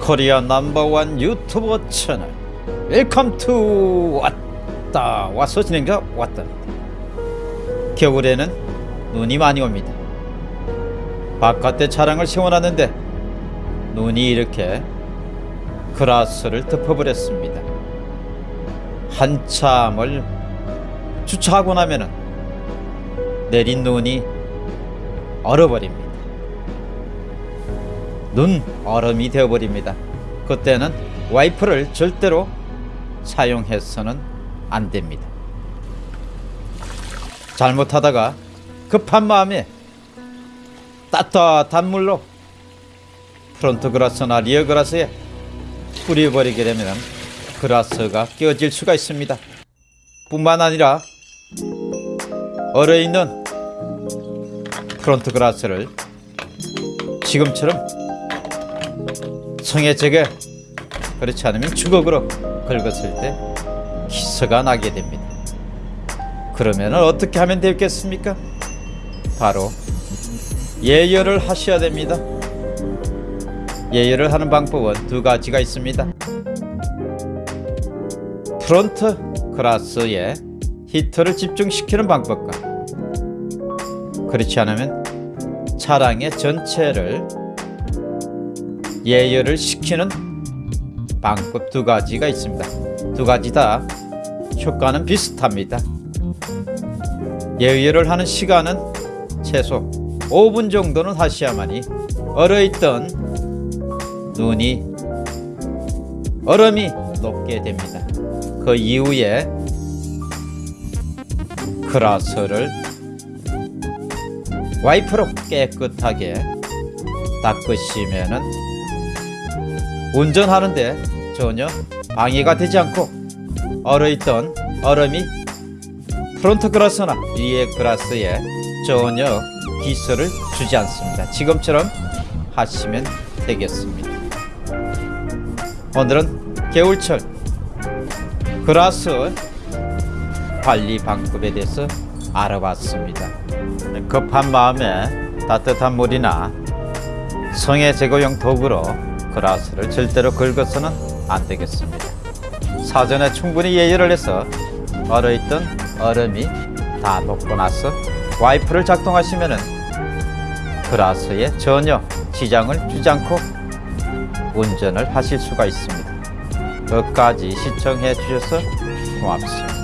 Korea number one 유튜버 채널. Welcome to 왔다. 와서 진행자 왔답니다. 겨울에는 눈이 많이 옵니다. 바깥에 차량을 세워놨는데 눈이 이렇게 glass를 덮어버렸습니다. 한참을 주차하고 나면은 내린 눈이 얼어버립니다 눈 얼음이 되어버립니다. 그때는 와이퍼를 절대로 사용해서는 안 됩니다. 잘못하다가 급한 마음에 따뜻한 물로 front glass나 rear glass에 뿌려버리게 되면 glass가 깨어질 수가 있습니다. 뿐만 아니라 얼어있는 프론트 그라스를 지금처럼 제게 그렇지 않으면 주걱으로 긁었을 때 기스가 나게 됩니다. 그러면 어떻게 하면 되겠습니까? 바로 예열을 하셔야 됩니다. 예열을 하는 방법은 두 가지가 있습니다. 프론트 그라스에 히터를 집중시키는 방법과 그렇지 않으면 차량의 전체를 예열을 시키는 방법 두 가지가 있습니다. 두 가지 다 효과는 비슷합니다. 예열을 하는 시간은 최소 5분 정도는 하셔야만이 얼어있던 눈이 얼음이 녹게 됩니다. 그 이후에 glass를 와이퍼로 깨끗하게 닦으시면은 운전하는데 전혀 방해가 되지 않고 얼어있던 얼음이 front glass나 rear glass에 전혀 기스를 주지 않습니다. 지금처럼 하시면 되겠습니다. 오늘은 겨울철 그라스 관리 방법에 대해서 알아봤습니다. 급한 마음에 따뜻한 물이나 성에 제거용 도구로 그라스를 절대로 긁어서는 안 되겠습니다. 사전에 충분히 예열을 해서 얼어있던 얼음이 다 녹고 나서 와이프를 작동하시면 그라스에 전혀 지장을 주지 않고 운전을 하실 수가 있습니다. 끝까지 시청해 주셔서 고맙습니다.